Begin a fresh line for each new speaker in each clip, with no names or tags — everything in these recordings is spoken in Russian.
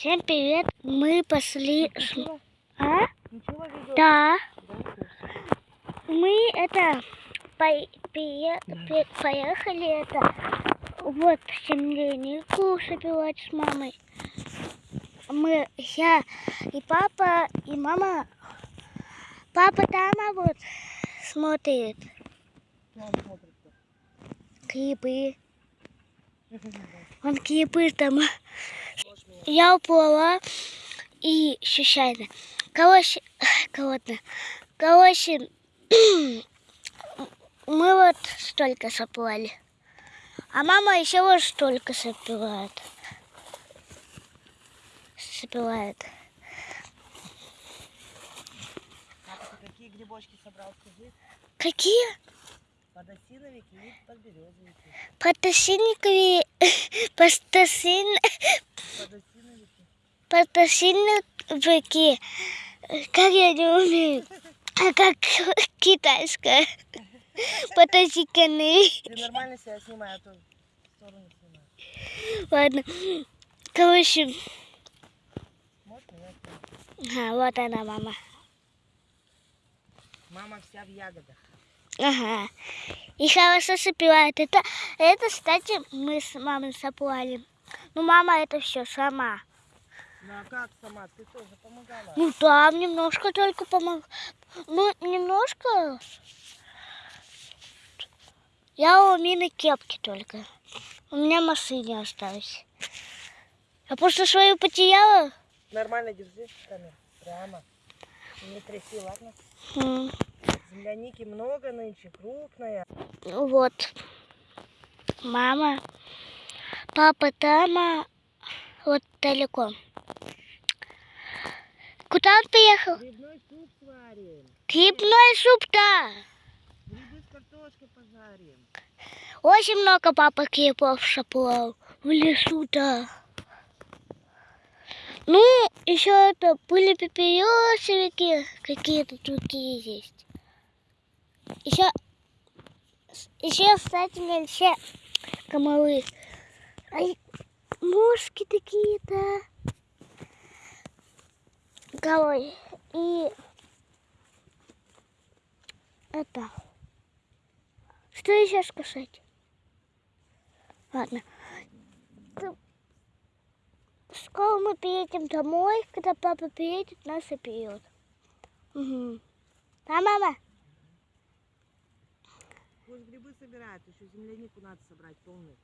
Всем привет! Мы пошли...
Ничего,
А?
ничего?
Да. Мы это... пие-
Да.
пе- Поехали это... Вот, землянику собирать с мамой. Мы, я и папа, и мама. Папа там а вот смотрит клипы. Он клипы там. Я уплыла и случайно. Короче, холодно. Короче, мы вот столько соплали. А мама еще вот столько сопивает. Сопивает.
Какие грибочки собрал, скажи?
Какие?
Подосиновики и подберезовики.
Подосинниковые, подосин,
Подосиновики.
подосинники. Как я не умею. А как китайская. Подосиканы.
Ты нормально себя снимай, а то сторону снимай.
Ладно. Короче, ага, вот она, мама.
Мама вся в ягодах.
Ага. И хорошо сопевает. Это, это, кстати, мы с мамой соплали. Ну, мама это все сама.
Ну а как сама? Ты тоже помогала?
Ну, там немножко только помог. Ну, немножко. Я у Мины кепки только. У меня машине осталось. Я просто свою потеряла.
Нормально держи камеру. Прямо. Не тряси, ладно?
М,
Земляники много нынче, крупная.
Вот. Мама. Папа там, а вот далеко. Куда он приехал?
Грибной суп сварим.
Грибной суп-то.
Грибы с картошкой пожарим.
Очень много папа грибов шаплал в лесу-то. Ну, еще это были пепелесовики, какие-то другие есть. Еще, еще, кстати, все комары. Ай, мушки такие-то. Короче, и это. Что еще сказать? Ладно. Скоро мы приедем домой, когда папа приедет, нас опьет. Угу. Да, мама?
Пусть грибы собирают, еще землянику надо собрать полную.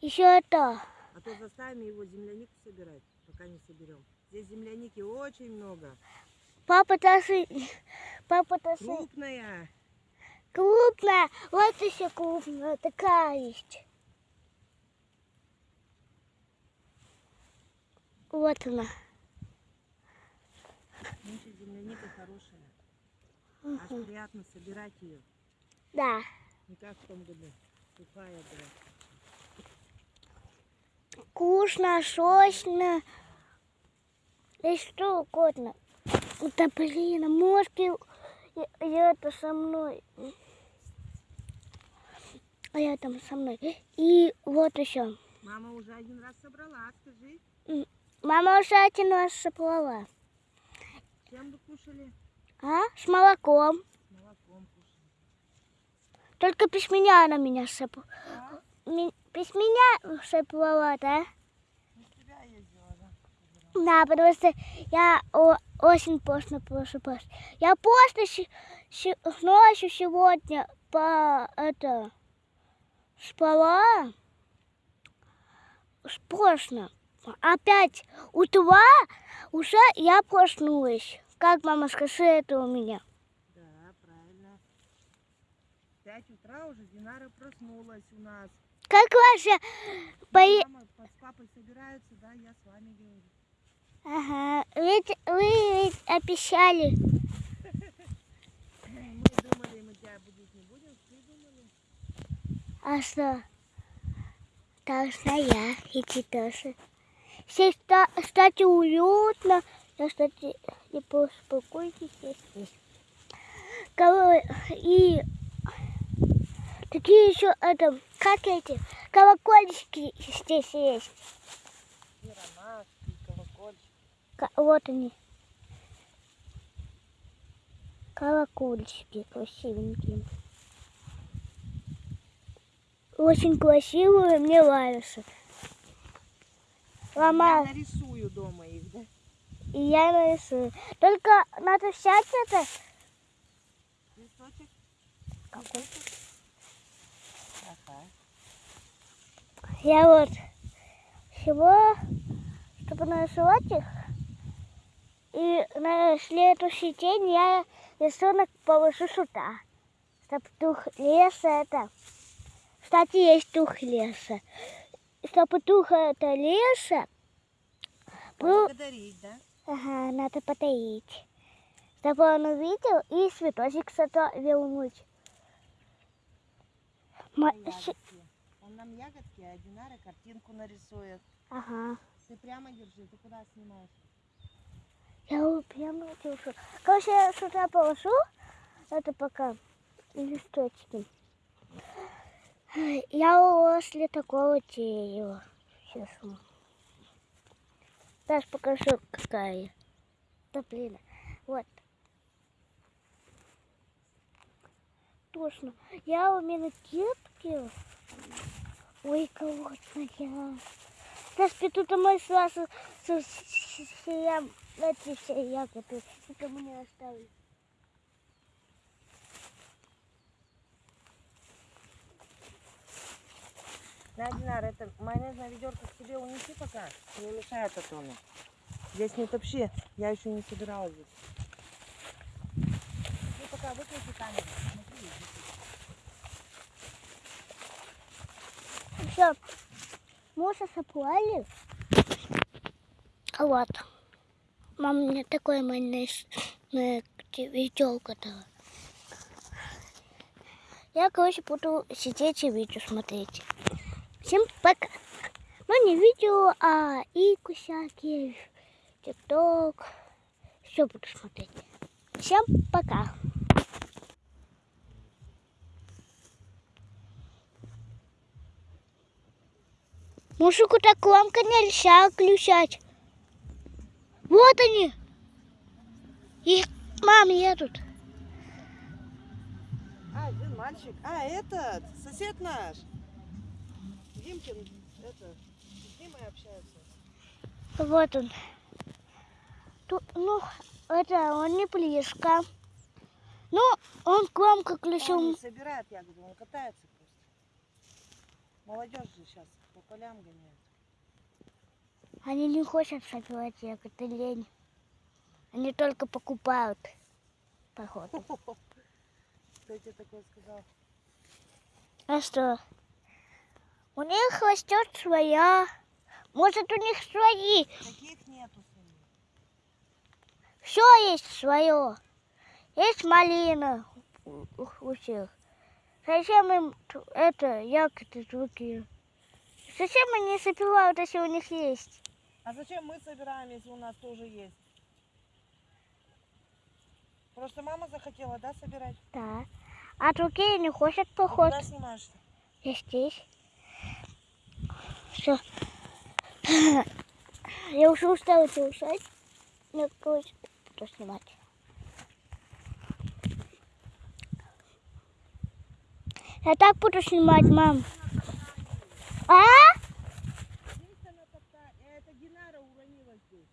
Еще это.
А то заставим его землянику собирать, пока не соберем. Здесь земляники очень много.
Папа даже... Папа даже...
Крупная.
Крупная. Вот еще крупная. Такая есть. Вот она.
Нынче земляника хорошая. Аж приятно собирать ее.
Да.
Не как в том году. Сухая была.
Вкусно, сочно. И что угодно. Да блин, а мошки и это со мной. А я там со мной. И вот еще.
Мама уже один раз собрала, скажи.
Мама уже один раз соплала.
Чем вы кушали?
А? С молоком.
С молоком кушали.
Только без меня она меня сопла.
А?
Без меня
тебя ездила, да?
Да, потому что я очень поздно просыпаюсь. Я поздно ночью сегодня по это спала. Поздно. Опять утра уже я проснулась. Как мама скажи это у меня?
Да, правильно. Пять утра уже Динара проснулась у нас.
Как ваша.
Мама с папой собираются, да, я с вами говорю.
Ага, ведь вы ведь обещали.
Ну, Мы думали, мы тебя будить не будем, придумали.
А что? Должна я идти тоже. Здесь, ста- кстати, уютно. Я, кстати, не успокойтесь здесь. И Такие еще, это, как эти, колокольчики здесь есть.
И ромашки, и колокольчики.
Вот они. Колокольчики красивенькие. Очень красивые, мне нравятся.
Я
Ломаю,
нарисую дома их, да?
и я нарисую. Только надо взять это.
Листочек.
Какой?
Ага.
Я вот всего, чтобы нарисовать их. И на следующий день я рисунок положу сюда. Чтоб дух леса это... Кстати, есть дух леса. Чтобы дух это леса был...
Благодарить, да?
Ага, надо потаить. Чтобы он увидел и цветочек сюда вернуть. Ма-
А
щ-
ягодки? Он нам ягодки, а Динара картинку нарисует.
Ага.
Ты прямо держи, ты куда снимаешь?
Я его прямо держу. Короче, я сюда положу. Это пока листочки. Я возле такого дерева. Сейчас. Сейчас покажу, какая. Да блин. Вот. Точно. Я у меня детки. Ой, колодная. Сейчас тут мой сразу я эти все ягоды. Это мне оставили.
На, Динар, это майонезное ведерко к себе унеси пока. Не мешает Атону. Здесь не топчи, я еще не собирала здесь. Ты пока выключи камеру. Смотри,
Все. Мужа соплали. Вот. Мама мне такой майонез виделка дала. Я, короче, буду сидеть и видео смотреть. Всем пока. Ну, не видео, а ику всякие, тикток. Все буду смотреть. Всем пока. Мужику так громко нельзя включать. Вот они. Их мам едут.
А, один мальчик. А, этот, сосед наш. Димкин, это, с Димой общаются.
Вот он. Тут, ну, это он не близко. Ну, он громко
Он
включил.
не собирает ягоды, он катается просто. Молодежь же сейчас полям гоняет.
Они не хотят собирать ягоды, лень. Они только покупают. Походу.
Кто тебе такое сказал?
А что? У них растет своя. Может, у них свои.
Таких нету своих.
Все есть свое. Есть малина у, всех. Зачем им это ягоды другие? Зачем они собирают, если у них есть?
А зачем мы собираем, если у нас тоже есть? Просто мама захотела, да, собирать?
Да. А другие не хотят поход.
Куда снимаешь?
Я здесь. Все. Я уже устала делать. Я, короче, буду снимать. Я так буду снимать, мам. А?
Здесь она топтает. Это Динара уронила здесь.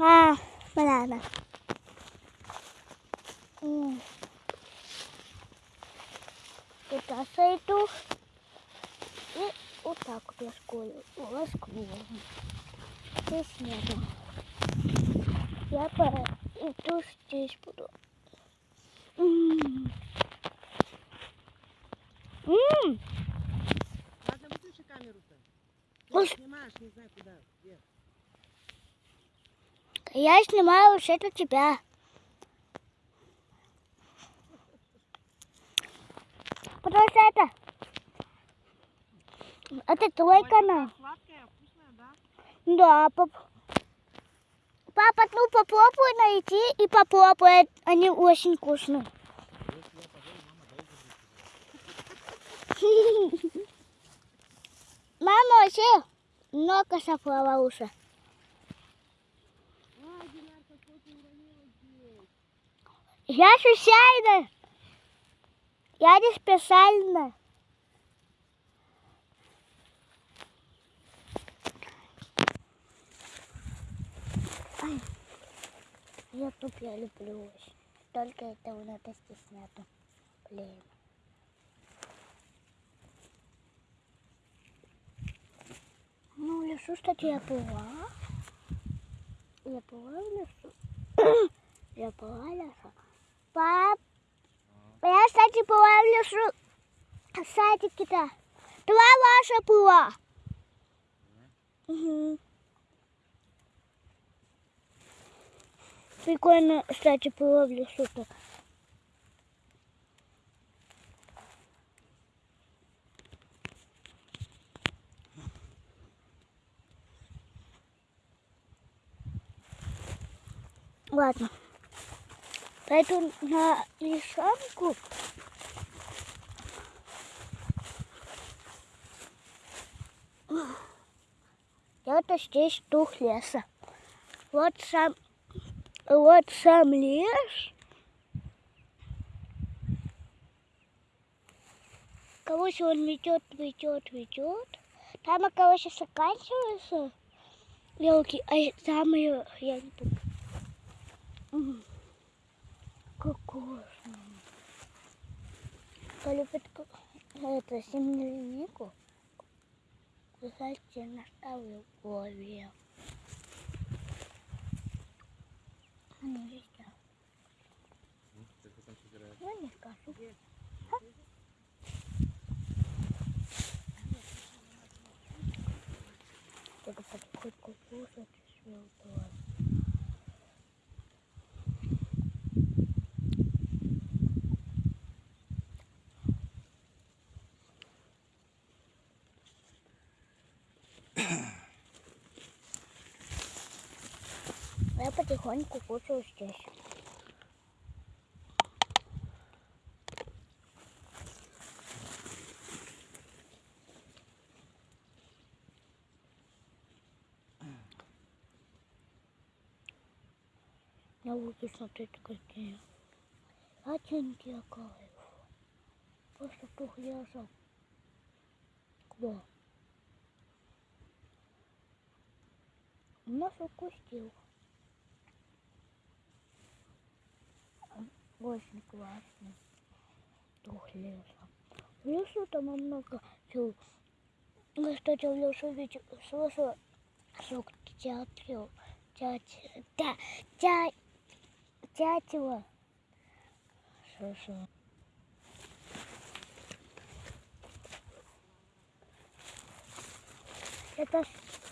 А. М. Туда сойду. И вот так вот я школу раскрою. Здесь нету. Я пойду здесь буду. М. М.
Ладно, выключи камеру-то. Ты снимаешь, не знаю куда. Где.
Я снимаю вообще-то тебя. Потому что это... Это твой
Ой,
канал.
Сладкая, вкусная, да?
Да, пап. Папа, ну попробуй найти и попробуй. Они очень вкусные. Мама, вообще много сапала уже. Я случайно. Я не специально. Ай, Ютуб я люблю очень. Только этого надо стесняться. Блин. Ну, в лесу, кстати, я была. Я была в лесу. Я была в лесу. Пап, я, кстати, была. В садике-то. Два ваша была. Угу. Прикольно, кстати, было в лесу-то. Ладно. Пойду на лишанку. Это здесь дух леса. Вот сам, вот сам лес. Короче, он ведет, ведет, ведет. Там, короче, заканчиваются елки, а там я, я не помню. М, Кокошно. Кто любит это землянику, кстати, наставлю в голове. Ну, есть. Ну, не скажу. Только хоть кукушать, все Я потихоньку кушаю здесь. Я буду смотреть какие. Оттенки кайф. Просто тухляжа. Кто? Нас укусил. Очень классно. Дух леса. В лесу там много всего. Ну, кстати, в лесу ведь слышала звук дятел. Дятел. Да, дя, дятела. Слышала. Это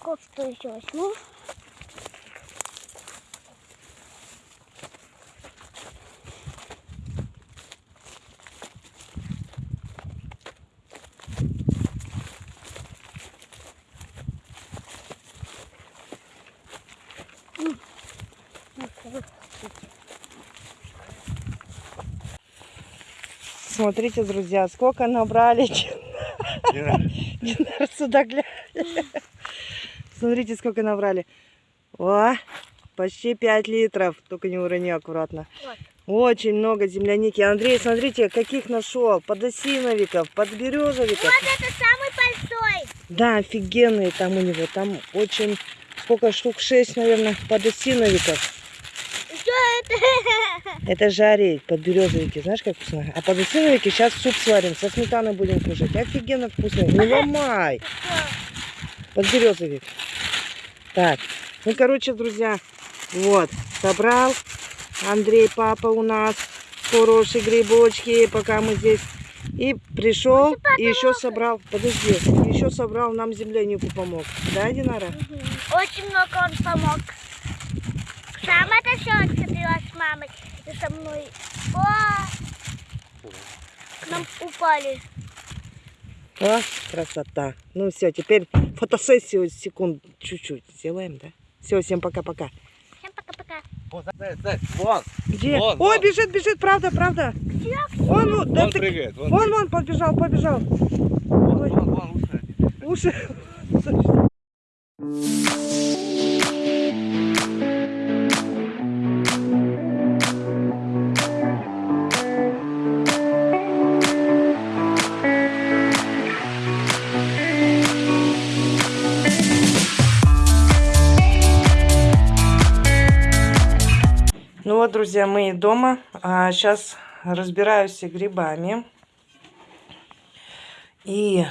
кофту еще возьму.
Смотрите, друзья, сколько набрали. Динар, сюда. Смотрите, сколько набрали. О, почти 5 литров. Только не урони аккуратно. Очень много земляники. Андрей, смотрите, каких нашел. Подосиновиков, подберезовиков.
Вот это самый большой.
Да, офигенные там у него. Там очень, сколько штук, 6, наверное, подосиновиков.
Это?
Жарить подберезовики, знаешь, как вкусно? А подосиновики сейчас суп сварим, со сметаной будем кушать. Офигенно вкусно. Не ломай. Подберезовик. Так, ну, короче, друзья, вот, собрал Андрей, папа у нас хорошие грибочки, пока мы здесь. И пришел, и еще собрал, подожди, еще собрал, нам землянику помог. Да, Динара?
Очень много он помог. Сам это все отцепила с мамой и со мной. О! К нам упали.
О, красота. Ну все, теперь фотосессию секунд чуть-чуть сделаем, да? Все, всем пока-пока.
Всем пока-пока.
Вон, вон,
Где?
Вон,
Ой,
вон.
бежит, бежит, правда, правда.
Где?
Вон, вон, да
вон
ты-
прыгает. Вон.
вон, вон, побежал, побежал. уши. Ну друзья, мы и дома. А сейчас разбираюсь с грибами. И,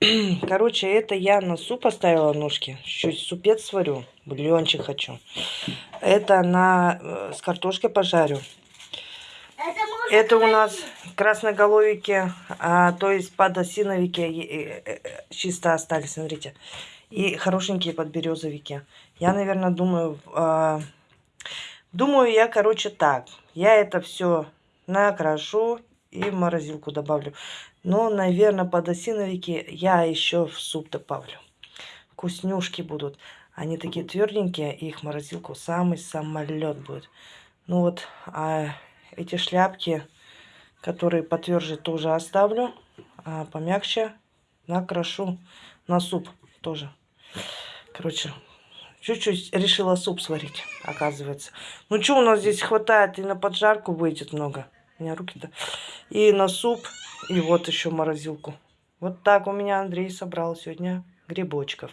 короче, это я на суп поставила ножки. Чуть супец сварю, бульончик хочу. Это на э, с картошкой пожарю.
Это,
у нас красноголовики, а, то есть подосиновики э, э, чисто остались, смотрите. И хорошенькие подберезовики. Я, наверное, думаю, а, думаю я, короче, так. Я это все накрашу и в морозилку добавлю. Но, наверное, подосиновики я еще в суп добавлю. Вкуснюшки будут. Они такие тверденькие, их морозилку самый самолет будет. Ну вот, а эти шляпки, которые потверже, тоже оставлю. А помягче накрашу на суп тоже. Короче, чуть-чуть решила суп сварить, оказывается. Ну что у нас здесь хватает, и на поджарку выйдет много. У меня руки-то. И на суп, и вот еще морозилку. Вот так у меня Андрей собрал сегодня грибочков.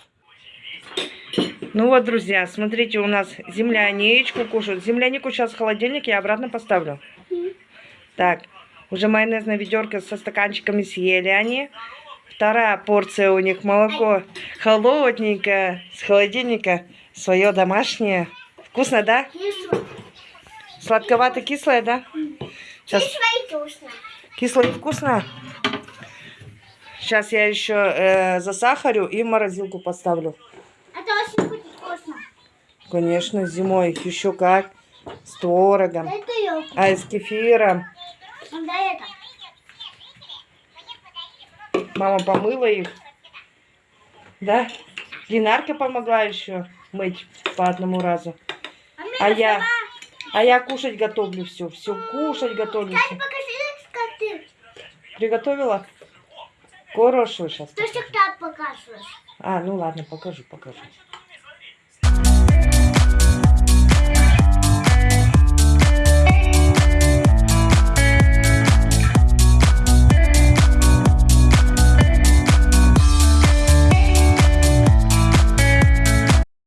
Ну вот, друзья, смотрите, у нас земляничку кушают. Землянику сейчас в холодильнике я обратно поставлю. Так, уже майонезная ведерко со стаканчиками съели они. Вторая порция у них молоко холодненькое, с холодильника, свое домашнее. Вкусно, да?
кисло.
Сладковато-кислое, да? Сейчас
Кисло и вкусно.
кисло и вкусно. Сейчас я еще э, засахарю и в морозилку поставлю.
Это очень будет вкусно.
Конечно, зимой еще как. С творогом. А с кефиром.
Да это.
Мама помыла их. Да? Динарка помогла еще мыть по одному разу.
А,
А я,
сама-
а я кушать готовлю все. Все кушать готовлю. Всё.
покажи.
Приготовила? Хорошую сейчас.
Ты всегда показываешь.
А, ну ладно, покажу, покажу.